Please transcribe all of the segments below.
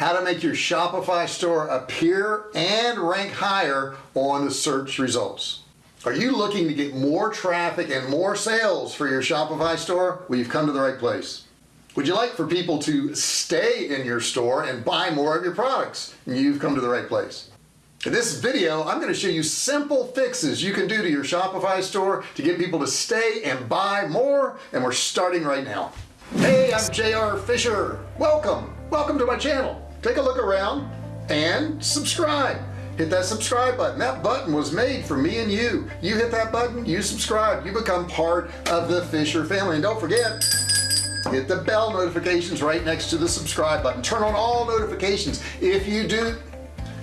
how to make your Shopify store appear and rank higher on the search results. Are you looking to get more traffic and more sales for your Shopify store? Well you've come to the right place. Would you like for people to stay in your store and buy more of your products? You've come to the right place. In this video I'm going to show you simple fixes you can do to your Shopify store to get people to stay and buy more and we're starting right now. Hey I'm JR Fisher. Welcome. Welcome to my channel take a look around and subscribe. Hit that subscribe button. That button was made for me and you. You hit that button you subscribe you become part of the Fisher family. And don't forget hit the bell notifications right next to the subscribe button. Turn on all notifications. If you do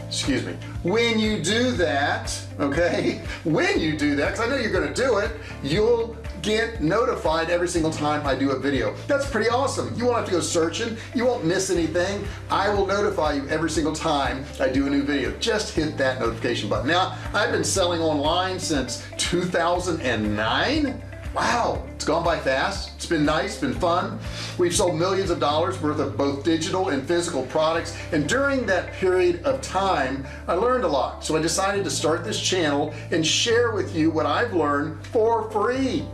excuse me when you do that okay when you do that because I know you're gonna do it you'll get notified every single time I do a video. That's pretty awesome. You won't have to go searching. You won't miss anything. I will notify you every single time I do a new video. Just hit that notification button. Now I've been selling online since 2009 wow it's gone by fast. It's been nice been fun. We've sold millions of dollars worth of both digital and physical products. And during that period of time I learned a lot. So I decided to start this channel and share with you what I've learned for free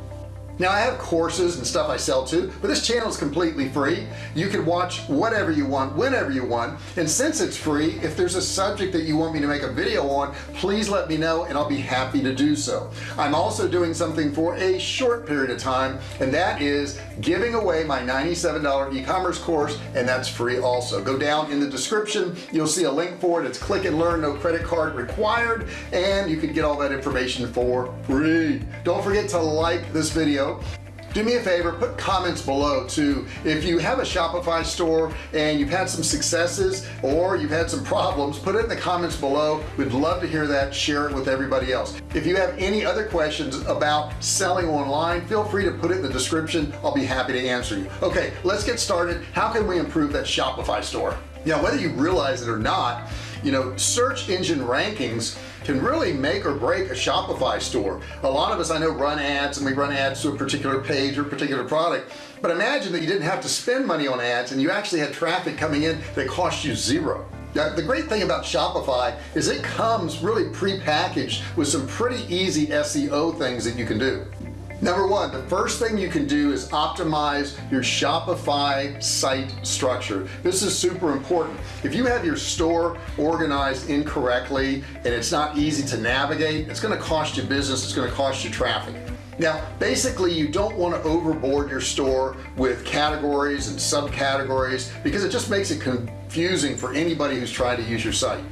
now I have courses and stuff I sell to but this channel is completely free. You can watch whatever you want whenever you want. And since it's free if there's a subject that you want me to make a video on please let me know and I'll be happy to do so. I'm also doing something for a short period of time and that is giving away my $97 e-commerce course and that's free also. Go down in the description. You'll see a link for it. It's click and learn no credit card required and you can get all that information for free. Don't forget to like this video video do me a favor put comments below too. If you have a Shopify store and you've had some successes or you've had some problems put it in the comments below. We'd love to hear that share it with everybody else. If you have any other questions about selling online feel free to put it in the description. I'll be happy to answer you. Okay let's get started. How can we improve that Shopify store? Now whether you realize it or not you know search engine rankings can really make or break a Shopify store. A lot of us I know run ads and we run ads to a particular page or particular product but imagine that you didn't have to spend money on ads and you actually had traffic coming in that cost you zero. Now, the great thing about Shopify is it comes really pre-packaged with some pretty easy SEO things that you can do number one the first thing you can do is optimize your Shopify site structure. This is super important. If you have your store organized incorrectly and it's not easy to navigate it's going to cost you business it's going to cost you traffic. Now basically you don't want to overboard your store with categories and subcategories because it just makes it confusing for anybody who's trying to use your site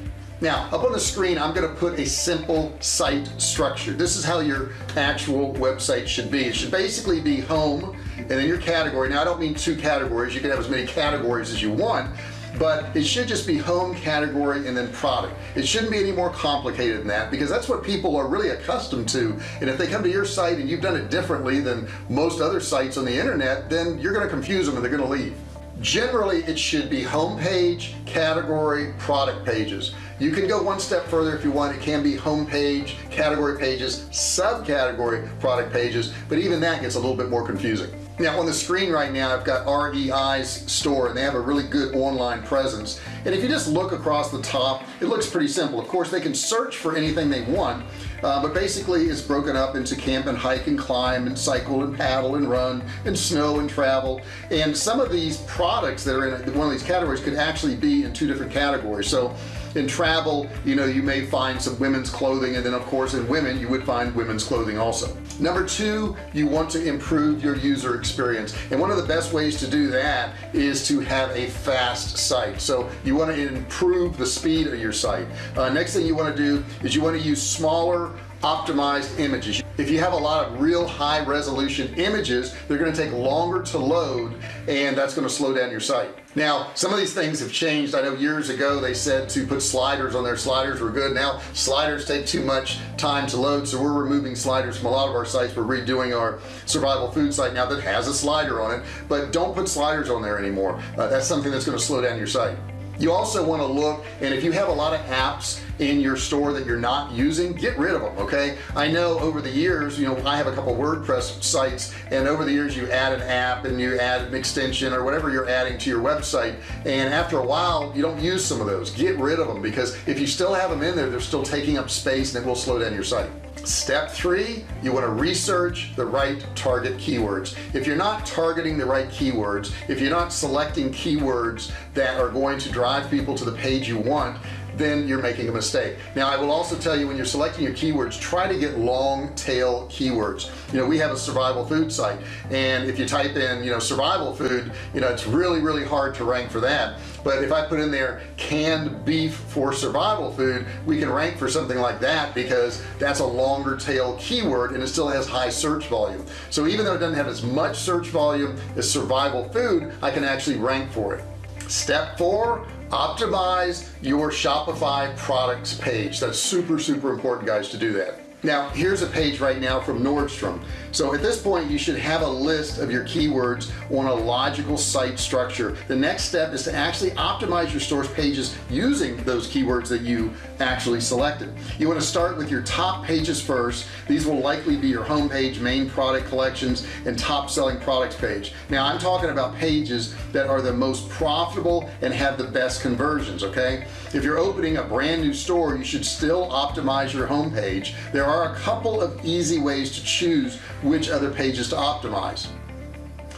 now up on the screen I'm going to put a simple site structure. This is how your actual website should be. It should basically be home and then your category. Now I don't mean two categories. You can have as many categories as you want but it should just be home category and then product. It shouldn't be any more complicated than that because that's what people are really accustomed to. And if they come to your site and you've done it differently than most other sites on the internet then you're going to confuse them and they're going to leave generally it should be home page category product pages. You can go one step further if you want. It can be home page category pages subcategory product pages but even that gets a little bit more confusing. Now on the screen right now I've got REI's store and they have a really good online presence. And if you just look across the top it looks pretty simple. Of course they can search for anything they want uh, but basically it's broken up into camp and hike and climb and cycle and paddle and run and snow and travel. And some of these products that are in one of these categories could actually be in two different categories. So in travel you know you may find some women's clothing and then of course in women you would find women's clothing also number two you want to improve your user experience. And one of the best ways to do that is to have a fast site. So you want to improve the speed of your site. Uh, next thing you want to do is you want to use smaller optimized images. If you have a lot of real high resolution images they're going to take longer to load and that's going to slow down your site. Now some of these things have changed. I know years ago they said to put sliders on their sliders were good. Now sliders take too much time to load so we're removing sliders from a lot of our sites. We're redoing our survival food site now that has a slider on it. But don't put sliders on there anymore. Uh, that's something that's going to slow down your site you also want to look and if you have a lot of apps in your store that you're not using get rid of them okay? I know over the years you know I have a couple WordPress sites and over the years you add an app and you add an extension or whatever you're adding to your website and after a while you don't use some of those. Get rid of them because if you still have them in there they're still taking up space and it will slow down your site step three you want to research the right target keywords. If you're not targeting the right keywords if you're not selecting keywords that are going to drive people to the page you want then you're making a mistake. Now I will also tell you when you're selecting your keywords try to get long tail keywords. You know we have a survival food site and if you type in you know survival food you know it's really really hard to rank for that. But if I put in there canned beef for survival food we can rank for something like that because that's a longer tail keyword and it still has high search volume. So even though it doesn't have as much search volume as survival food I can actually rank for it. Step four optimize your Shopify products page. That's super super important guys to do that. Now here's a page right now from Nordstrom so at this point you should have a list of your keywords on a logical site structure. The next step is to actually optimize your store's pages using those keywords that you actually selected. You want to start with your top pages first. These will likely be your home page main product collections and top selling products page. Now I'm talking about pages that are the most profitable and have the best conversions okay? If you're opening a brand new store you should still optimize your home page there are a couple of easy ways to choose which other pages to optimize.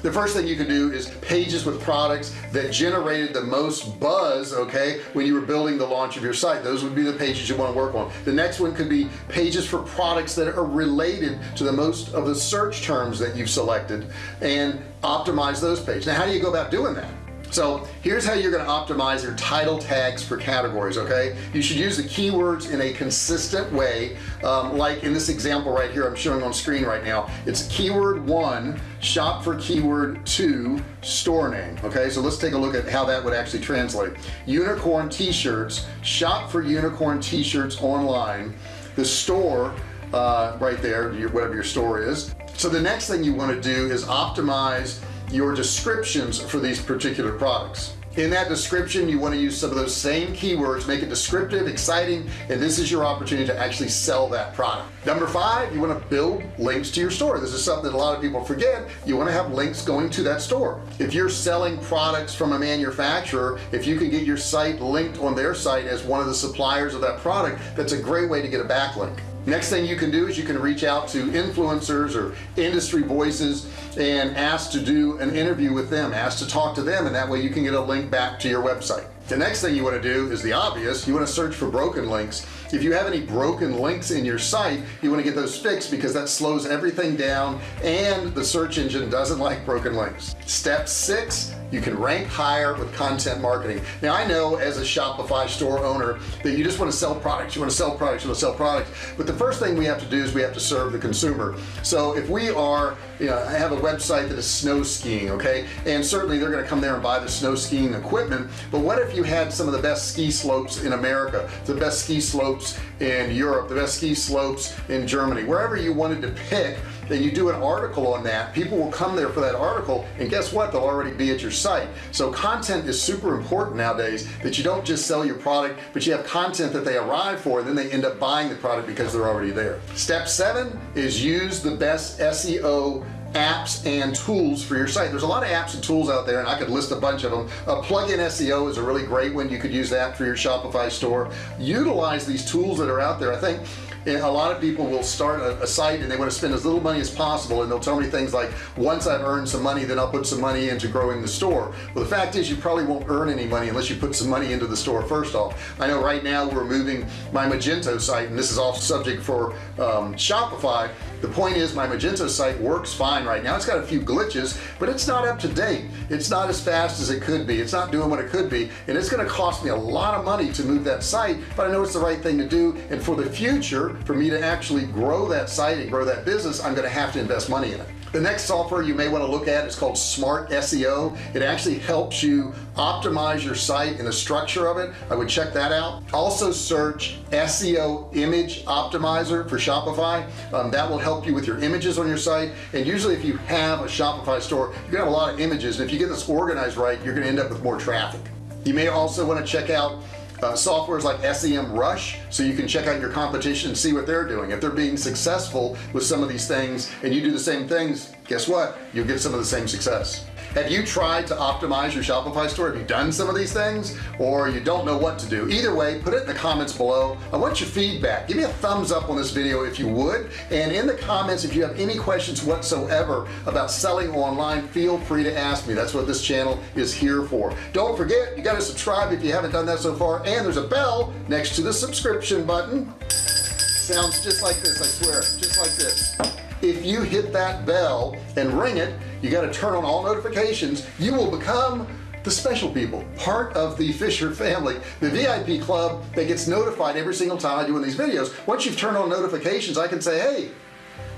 The first thing you can do is pages with products that generated the most buzz okay when you were building the launch of your site. Those would be the pages you want to work on. The next one could be pages for products that are related to the most of the search terms that you've selected and optimize those pages. Now how do you go about doing that so here's how you're going to optimize your title tags for categories okay? You should use the keywords in a consistent way. Um, like in this example right here I'm showing on screen right now it's keyword one shop for keyword two store name okay? So let's take a look at how that would actually translate. Unicorn t-shirts shop for unicorn t-shirts online. The store uh, right there your, whatever your store is. So the next thing you want to do is optimize your descriptions for these particular products. In that description you want to use some of those same keywords make it descriptive exciting and this is your opportunity to actually sell that product. Number five you want to build links to your store. This is something that a lot of people forget. You want to have links going to that store. If you're selling products from a manufacturer if you can get your site linked on their site as one of the suppliers of that product that's a great way to get a backlink. Next thing you can do is you can reach out to influencers or industry voices and ask to do an interview with them ask to talk to them and that way you can get a link back to your website. The next thing you want to do is the obvious. You want to search for broken links. If you have any broken links in your site you want to get those fixed because that slows everything down and the search engine doesn't like broken links. Step six you can rank higher with content marketing. Now I know as a Shopify store owner that you just want to sell products you want to sell products you want to sell products. But the first thing we have to do is we have to serve the consumer. So if we are you know I have a website that is snow skiing okay? And certainly they're to come there and buy the snow skiing equipment but what if you had some of the best ski slopes in America the best ski slopes in Europe the best ski slopes in Germany? Wherever you wanted to pick then you do an article on that people will come there for that article and guess what? They'll already be at your site. So content is super important nowadays that you don't just sell your product but you have content that they arrive for and then they end up buying the product because they're already there. Step seven is use the best SEO apps and tools for your site. There's a lot of apps and tools out there and I could list a bunch of them. A plug-in SEO is a really great one. You could use that for your Shopify store. Utilize these tools that are out there. I think a lot of people will start a, a, site and they want to spend as little money as possible and they'll tell me things like once I've earned some money then I'll put some money into growing the store. Well the fact is you probably won't earn any money unless you put some money into the store first off. I know right now we're moving my Magento site and this is all subject for um, Shopify the point is my Magento site works fine right now. It's got a few glitches but it's not up to date. It's not as fast as it could be. It's not doing what it could be and it's going to cost me a lot of money to move that site but I know it's the right thing to do and for the future for me to actually grow that site and grow that business I'm going to have to invest money in it the next software you may want to look at is called smart SEO it actually helps you optimize your site and the structure of it. I would check that out. Also search SEO image optimizer for Shopify. Um, that will help you with your images on your site. And usually if you have a Shopify store you're gonna have a lot of images. And if you get this organized right you're gonna end up with more traffic. You may also want to check out uh, softwares like SEM Rush so you can check out your competition and see what they're doing. If they're being successful with some of these things and you do the same things guess what? You'll get some of the same success have you tried to optimize your Shopify store? Have you done some of these things? Or you don't know what to do? Either way put it in the comments below. I want your feedback. Give me a thumbs up on this video if you would. And in the comments if you have any questions whatsoever about selling online feel free to ask me. That's what this channel is here for. Don't forget you got to subscribe if you haven't done that so far. And there's a bell next to the subscription button. Sounds just like this I swear. Just like this if you hit that bell and ring it you got to turn on all notifications. You will become the special people part of the Fisher family the VIP club that gets notified every single time I do one of these videos. Once you've turned on notifications I can say hey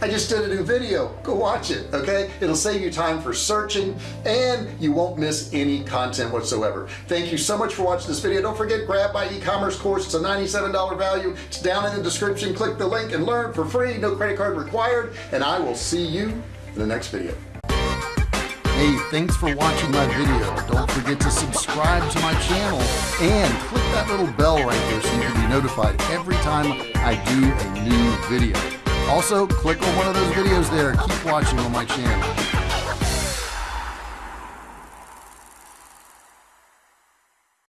I just did a new video. Go watch it okay? It'll save you time for searching and you won't miss any content whatsoever. Thank you so much for watching this video. Don't forget grab my e-commerce course. It's a $97 value. It's down in the description. Click the link and learn for free. No credit card required. And I will see you in the next video. Hey, thanks for watching my video. Don't forget to subscribe to my channel and click that little bell right there so you can be notified every time I do a new video also click on one of those videos there. Keep watching on my channel